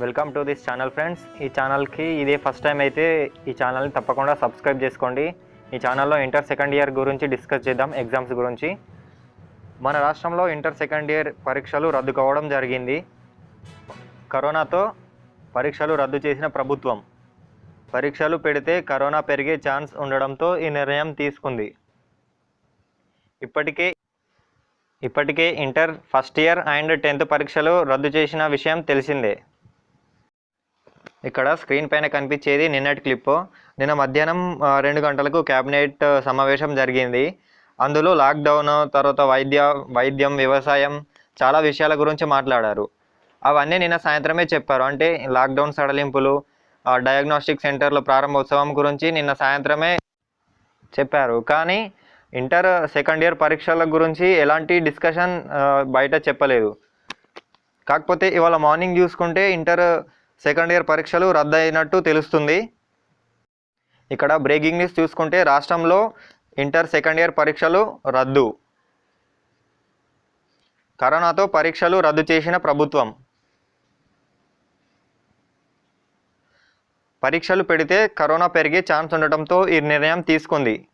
Welcome to this channel friends. ఈ ఛానల్కి ఇదే ఫస్ట్ టైం అయితే ఈ ఛానల్ని తప్పకుండా సబ్స్క్రైబ్ చేసుకోండి. ఈ ఛానల్లో ఇంటర్ సెకండ్ ఇయర్ గురించి డిస్కస్ చేద్దాం ఎగ్జామ్స్ గురించి. మన రాష్ట్రంలో ఇంటర్ సెకండ్ ఇయర్ పరీక్షలు రద్దు కావడం జరిగింది. కరోనాతో పరీక్షలు రద్దు చేసిన ప్రభుత్వం. పరీక్షలు పెడితే కరోనా పెరిగే ఛాన్స్ ఉండడంతో ఈ నిర్ణయం తీసుకుంది. ఇప్పటికే ఇప్పటికే inter first year and tenth పరీక్షలు రద్దు చేసిన విషయం తెలిసిందే. ఇక్కడ స్క్రీన్ పైన కనిపించేది నిన్నటి క్లిప్ నిన్న మధ్యాహ్నం రెండు గంటలకు క్యాబినెట్ సమావేశం జరిగింది. అందులో లాక్డౌన్ తర్వాత వైద్య వైద్యం వ్యవసాయం చాలా విషయాల గురించి మాట్లాడారు. అవన్నీ నిన్న సాయంత్రమే చెప్పారు. అంటే లాక్డౌన్ సడలింపులు డయాగ్నోస్టిక్ సెంటర్ల ప్రారంభోత్సవం గురించి నిన్న సాయంత్రమే చెప్పారు. కానీ ఇంటర్ సెకండ్ ఇయర్ పరీక్షల గురించి ఎలాంటి డిస్కషన్ బయట చెప్పలేదు. కాకపోతే ఇవాళ మార్నింగ్ చూసుకుంటే ఇంటర్ సెకండ్ ఇయర్ పరీక్షలు రద్దు అయినట్టు తెలుస్తుంది. ఇక్కడ బ్రేకింగ్ న్యూస్ చూసుకుంటే రాష్ట్రంలో ఇంటర్ సెకండ్ ఇయర్ పరీక్షలు రద్దు. కరోనాతో పరీక్షలు రద్దు చేసిన ప్రభుత్వం. పరీక్షలు పెడితే కరోనా పెరిగే ఛాన్స్ ఉండటంతో ఈ నిర్ణయం తీసుకుంది.